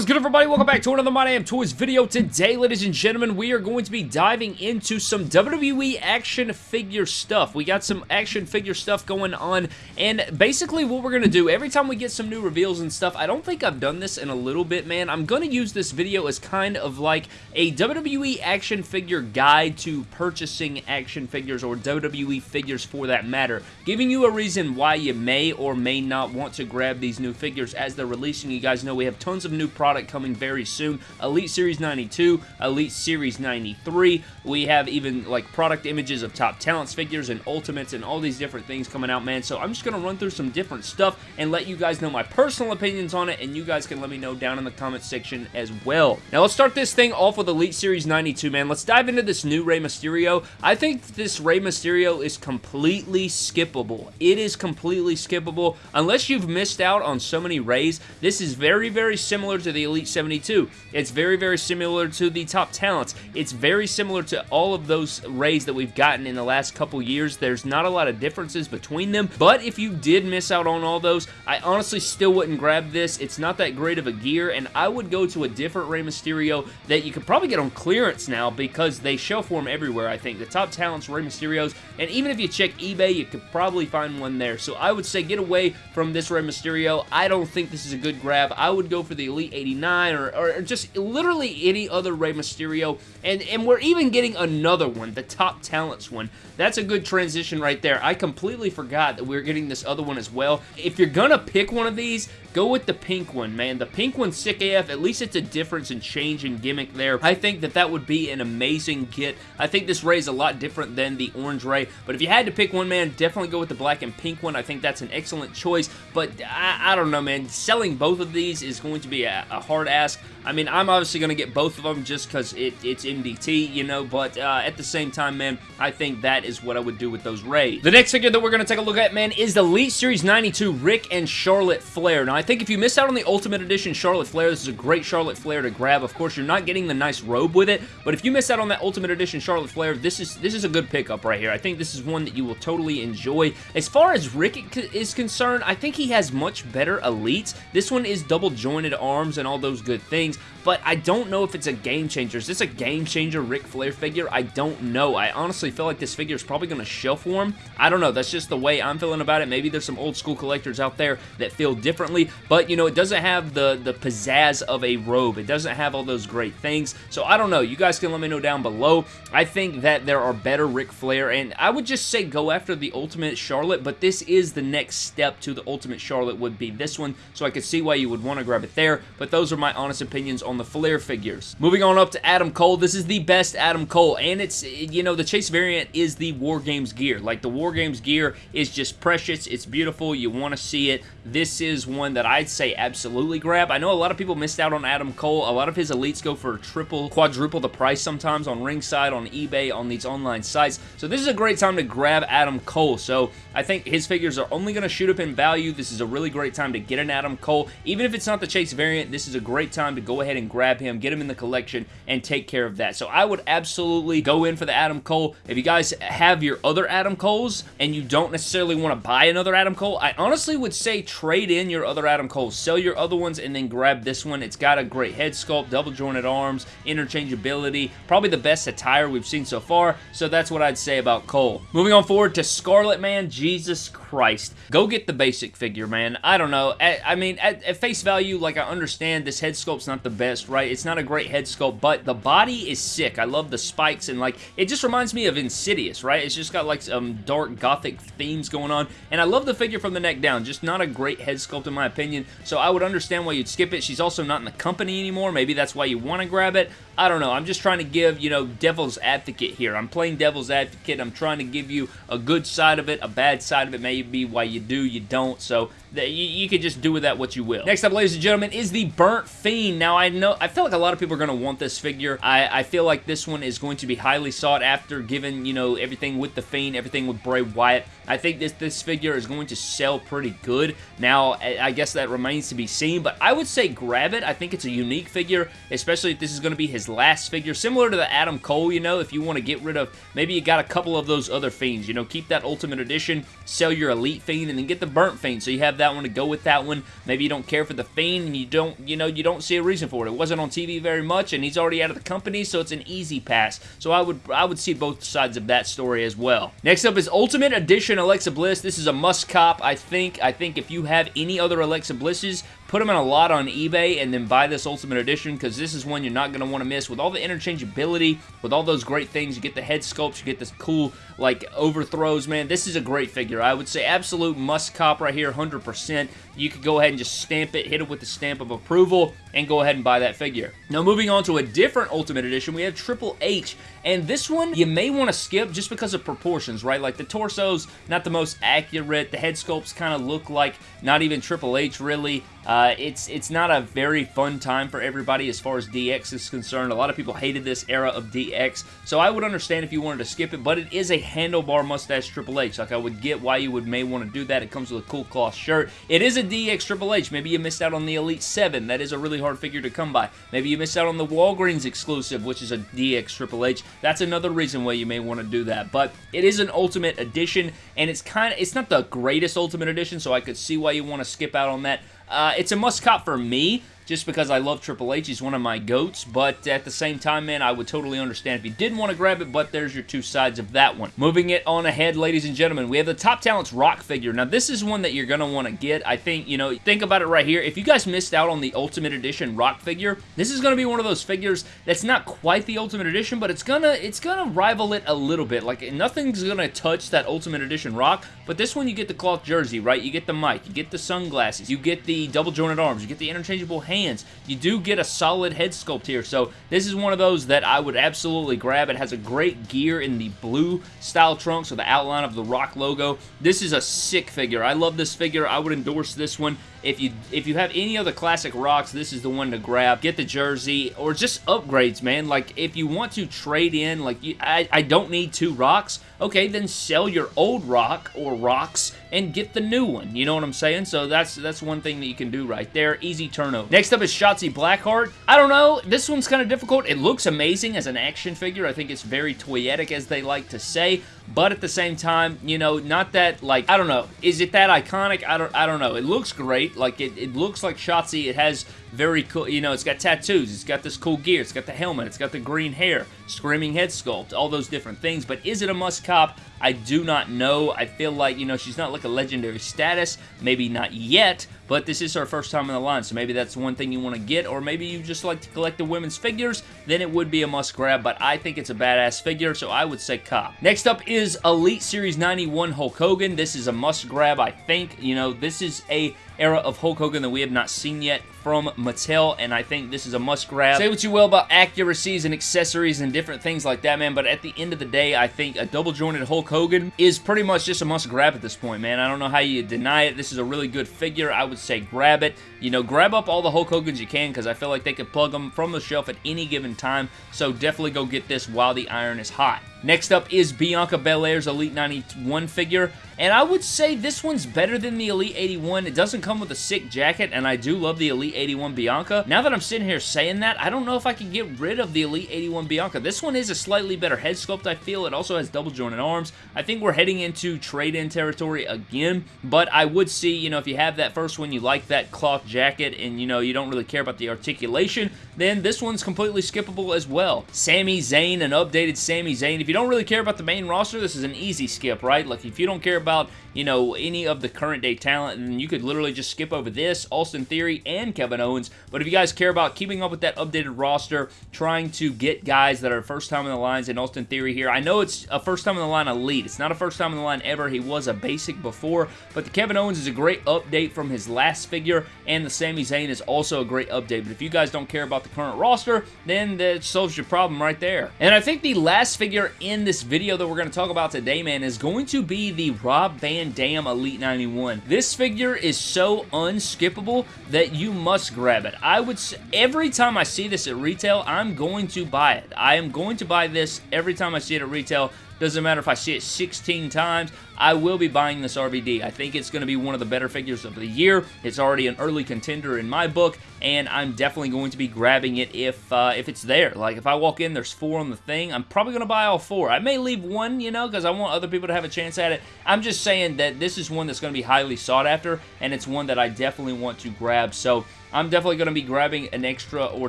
Is good everybody? Welcome back to another My Damn Toys video. Today, ladies and gentlemen, we are going to be diving into some WWE action figure stuff. We got some action figure stuff going on, and basically what we're going to do, every time we get some new reveals and stuff, I don't think I've done this in a little bit, man. I'm going to use this video as kind of like a WWE action figure guide to purchasing action figures or WWE figures for that matter, giving you a reason why you may or may not want to grab these new figures as they're releasing. You guys know we have tons of new product coming very soon. Elite Series 92, Elite Series 93. We have even like product images of top talents figures and ultimates and all these different things coming out, man. So I'm just going to run through some different stuff and let you guys know my personal opinions on it and you guys can let me know down in the comment section as well. Now let's start this thing off with Elite Series 92, man. Let's dive into this new Rey Mysterio. I think this Rey Mysterio is completely skippable. It is completely skippable. Unless you've missed out on so many Reys, this is very, very similar to the Elite 72. It's very, very similar to the Top Talents. It's very similar to all of those Reys that we've gotten in the last couple years. There's not a lot of differences between them, but if you did miss out on all those, I honestly still wouldn't grab this. It's not that great of a gear, and I would go to a different Rey Mysterio that you could probably get on clearance now because they show for them everywhere, I think. The Top Talents, Rey Mysterios, and even if you check eBay, you could probably find one there. So I would say get away from this Rey Mysterio. I don't think this is a good grab. I would go for the Elite 89 or, or just literally any other Rey Mysterio. And, and we're even getting another one, the Top Talents one. That's a good transition right there. I completely forgot that we are getting this other one as well. If you're gonna pick one of these, go with the pink one, man. The pink one's sick AF. At least it's a difference in change and gimmick there. I think that that would be an amazing kit. I think this Rey is a lot different than the orange Rey, but if you had to pick one, man, definitely go with the black and pink one. I think that's an excellent choice, but I, I don't know, man. Selling both of these is going to be a, a hard ask. I mean, I'm obviously going to get both of them just because it, it's MDT, you know, but uh, at the same time, man, I think that is what I would do with those Reys. The next figure that we're going to take a look at, man, is the Elite Series 92 Ric and Charlotte Flair. Now, I think if you miss out on the Ultimate Edition Charlotte Flair, this is a great Charlotte Flair to grab. Of course, you're not getting the nice robe with it, but if you miss out on that Ultimate Edition Charlotte Flair, this is this is a good pickup right here. I think this is one that you will totally enjoy. As far as Ric is concerned, I think he has much better elites. This one is double jointed arms and all those good things, but I don't know if it's a game changer. Is this a game changer Ric Flair figure? I don't know. I honestly feel like this figure is probably going to shelf warm. I don't know. That's just the way I'm feeling about it. Maybe there's some old school collectors out there that feel differently, but you know, it doesn't have the, the pizzazz of a robe. It doesn't have all those great things, so I don't know. You guys can let me know down below. I think that there are better Ric Flair, and I would just say go after the Ultimate Charlotte, but this is the next step to the Ultimate Charlotte would be this one, so I could see why you would want to grab it there, but those are my honest opinions on the Flair figures. Moving on up to Adam Cole, this is the best Adam Cole, and it's, you know, the Chase variant is the War Games gear. Like, the War Games gear is just precious, it's beautiful, you want to see it. This is one that I'd say absolutely grab. I know a lot of people missed out on Adam Cole. A lot of his elites go for triple, quadruple the price sometimes on Ringside, on eBay, on these online sites. So this is a great time to grab Adam Cole. So I think his figures are only going to shoot up in value. This is a really great time to get an Adam Cole. Even if it's not the Chase variant, this is a great time to go ahead and grab him, get him in the collection, and take care of that. So I would absolutely go in for the Adam Cole. If you guys have your other Adam Coles and you don't necessarily want to buy another Adam Cole, I honestly would say trade in your other Adam Coles. Sell your other ones and then grab this one. It's got a great head sculpt, double jointed arms, interchangeability, probably the best attire we've seen so far, so that's what I'd say about Cole. Moving on forward to Scarlett man, Jesus Christ. Go get the basic figure, man. I don't know. At, I mean, at, at face value, like, I understand this head sculpt's not the best, right? It's not a great head sculpt, but the body is sick. I love the spikes, and, like, it just reminds me of Insidious, right? It's just got, like, some dark gothic themes going on, and I love the figure from the neck down. Just not a great head sculpt, in my opinion, so I would understand why you'd skip it. She's also not in the company anymore. Maybe that's why you want to grab it. I don't know. I'm just trying to give, you know, devil's advocate here. I'm playing devil's advocate. I'm trying to give you a good side of it, a bad side of it, maybe why you do, you don't. So you, you could just do with that what you will. Next up, ladies and gentlemen, is the Burnt Fiend. Now, I know, I feel like a lot of people are going to want this figure. I, I feel like this one is going to be highly sought after, given, you know, everything with the Fiend, everything with Bray Wyatt. I think this, this figure is going to sell pretty good. Now, I guess that remains to be seen, but I would say grab it. I think it's a unique figure, especially if this is going to be his last figure. Similar to the Adam Cole, you know, if you want to get rid of, maybe you got a couple of those other Fiends, you know, keep that Ultimate Edition, sell your Elite Fiend, and then get the Burnt Fiend, so you have that one to go with that one. Maybe you don't care for the Fiend, and you don't, you know, you don't see a reason for it. It wasn't on TV very much, and he's already out of the company, so it's an easy pass. So I would, I would see both sides of that story as well. Next up is Ultimate Edition Alexa Bliss. This is a must cop, I think. I think if you have any other Alexa Blisses, put them in a lot on eBay and then buy this Ultimate Edition because this is one you're not going to want to miss. With all the interchangeability, with all those great things, you get the head sculpts, you get this cool, like, overthrows, man. This is a great figure. I would say absolute must cop right here, 100%. You could go ahead and just stamp it, hit it with the stamp of approval, and go ahead and buy that figure. Now, moving on to a different Ultimate Edition, we have Triple H, and this one you may want to skip just because of proportions, right? Like, the torso's not the most accurate, the head sculpts kind of look like not even Triple H, really. Uh, it's it's not a very fun time for everybody as far as DX is concerned. A lot of people hated this era of DX, so I would understand if you wanted to skip it, but it is a handlebar mustache Triple H. Like, I would get why you would may want to do that. It comes with a cool cloth shirt. It is a DX Triple H. Maybe you missed out on the Elite 7. That is a really hard figure to come by. Maybe you missed out on the Walgreens exclusive, which is a DX Triple H. That's another reason why you may want to do that, but it is an Ultimate Edition, and it's kind of, it's not the greatest Ultimate Edition, so I could see why you want to skip out on that. Uh, it's a must cop for me, just because I love Triple H. He's one of my goats, but at the same time, man, I would totally understand if you didn't want to grab it, but there's your two sides of that one. Moving it on ahead, ladies and gentlemen, we have the Top Talents Rock figure. Now, this is one that you're going to want to get. I think, you know, think about it right here. If you guys missed out on the Ultimate Edition Rock figure, this is going to be one of those figures that's not quite the Ultimate Edition, but it's going to it's gonna rival it a little bit. Like, nothing's going to touch that Ultimate Edition Rock, but this one you get the cloth jersey, right? You get the mic, you get the sunglasses, you get the double jointed arms, you get the interchangeable hands, you do get a solid head sculpt here. So this is one of those that I would absolutely grab. It has a great gear in the blue style trunk, so the outline of the Rock logo. This is a sick figure. I love this figure. I would endorse this one. If you if you have any other classic rocks, this is the one to grab. Get the jersey or just upgrades, man. Like if you want to trade in, like you, I, I don't need two rocks. Okay, then sell your old rock or rocks and get the new one. You know what I'm saying? So that's that's one thing that you can do right there. Easy turnover. Next up is Shotzi Blackheart. I don't know. This one's kind of difficult. It looks amazing as an action figure. I think it's very toyetic, as they like to say. But at the same time, you know, not that, like, I don't know. Is it that iconic? I don't I don't know. It looks great. Like, it, it looks like Shotzi. It has very cool, you know, it's got tattoos, it's got this cool gear, it's got the helmet, it's got the green hair, screaming head sculpt, all those different things, but is it a must cop? I do not know. I feel like, you know, she's not like a legendary status, maybe not yet, but this is her first time in the line, so maybe that's one thing you want to get, or maybe you just like to collect the women's figures, then it would be a must grab, but I think it's a badass figure, so I would say cop. Next up is Elite Series 91 Hulk Hogan. This is a must grab, I think. You know, this is a era of Hulk Hogan that we have not seen yet from Mattel, and I think this is a must grab. Say what you will about accuracies and accessories and different things like that, man, but at the end of the day, I think a double jointed Hulk Hogan is pretty much just a must grab at this point, man. I don't know how you deny it. This is a really good figure. I would say grab it. You know, grab up all the Hulk Hogans you can because I feel like they could plug them from the shelf at any given time, so definitely go get this while the iron is hot. Next up is Bianca Belair's Elite 91 figure, and I would say this one's better than the Elite 81. It doesn't come with a sick jacket, and I do love the Elite 81 Bianca. Now that I'm sitting here saying that, I don't know if I can get rid of the Elite 81 Bianca. This one is a slightly better head sculpt, I feel. It also has double jointed arms. I think we're heading into trade-in territory again, but I would see, you know, if you have that first one, you like that cloth jacket, and, you know, you don't really care about the articulation, then this one's completely skippable as well. Sami Zayn, an updated Sami Zayn. If you don't really care about the main roster, this is an easy skip, right? Like, if you don't care about, you know, any of the current day talent, and you could literally just skip over this, Austin Theory, and Kevin Owens. But if you guys care about keeping up with that updated roster, trying to get guys that are first time in the lines in Austin Theory here, I know it's a first time in the line elite. It's not a first time in the line ever. He was a basic before, but the Kevin Owens is a great update from his last figure, and the Sami Zayn is also a great update. But if you guys don't care about the current roster, then that solves your problem right there. And I think the last figure in this video that we're going to talk about today, man, is going to be the Rob Van Dam Elite 91. This figure is so unskippable that you must grab it. I would every time I see this at retail, I'm going to buy it. I am going to buy this every time I see it at retail Doesn't matter if I see it 16 times, I will be buying this RVD. I think it's going to be one of the better figures of the year. It's already an early contender in my book, and I'm definitely going to be grabbing it if uh, if it's there. Like, if I walk in, there's four on the thing, I'm probably going to buy all four. I may leave one, you know, because I want other people to have a chance at it. I'm just saying that this is one that's going to be highly sought after, and it's one that I definitely want to grab. So, I'm definitely going to be grabbing an extra or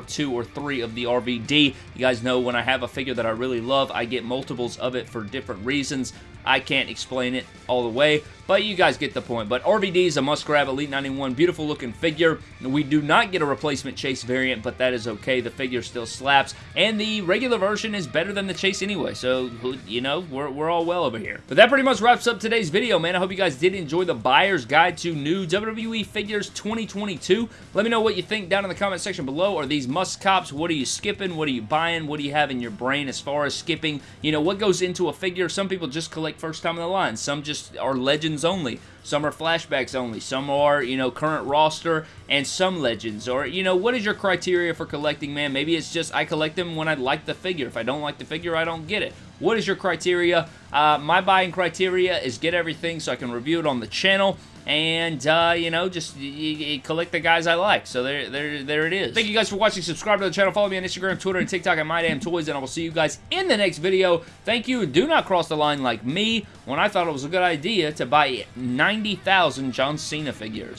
two or three of the RVD. You guys know when I have a figure that I really love, I get multiples of it for different reasons. I can't explain it all the way, but you guys get the point. But RVD is a must-grab Elite 91. Beautiful looking figure. We do not get a replacement Chase variant, but that is okay. The figure still slaps, and the regular version is better than the Chase anyway, so, you know, we're, we're all well over here. But that pretty much wraps up today's video, man. I hope you guys did enjoy the Buyer's Guide to New WWE Figures 2022. Let me know what you think down in the comment section below. Are these must-cops? What are you skipping? What are you buying? What do you have in your brain as far as skipping? You know, what goes into a figure? Some people just collect first time in the line. Some just are legends only. Some are flashbacks only. Some are, you know, current roster and some legends. Or, you know, what is your criteria for collecting, man? Maybe it's just I collect them when I like the figure. If I don't like the figure, I don't get it. What is your criteria? Uh, my buying criteria is get everything so I can review it on the channel and uh, you know just you, you collect the guys I like. So there there there it is. Thank you guys for watching. Subscribe to the channel. Follow me on Instagram Twitter and TikTok at MyDamnToys and I will see you guys in the next video. Thank you. Do not cross the line like me when I thought it was a good idea to buy 90,000 John Cena figures.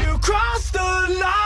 You crossed the line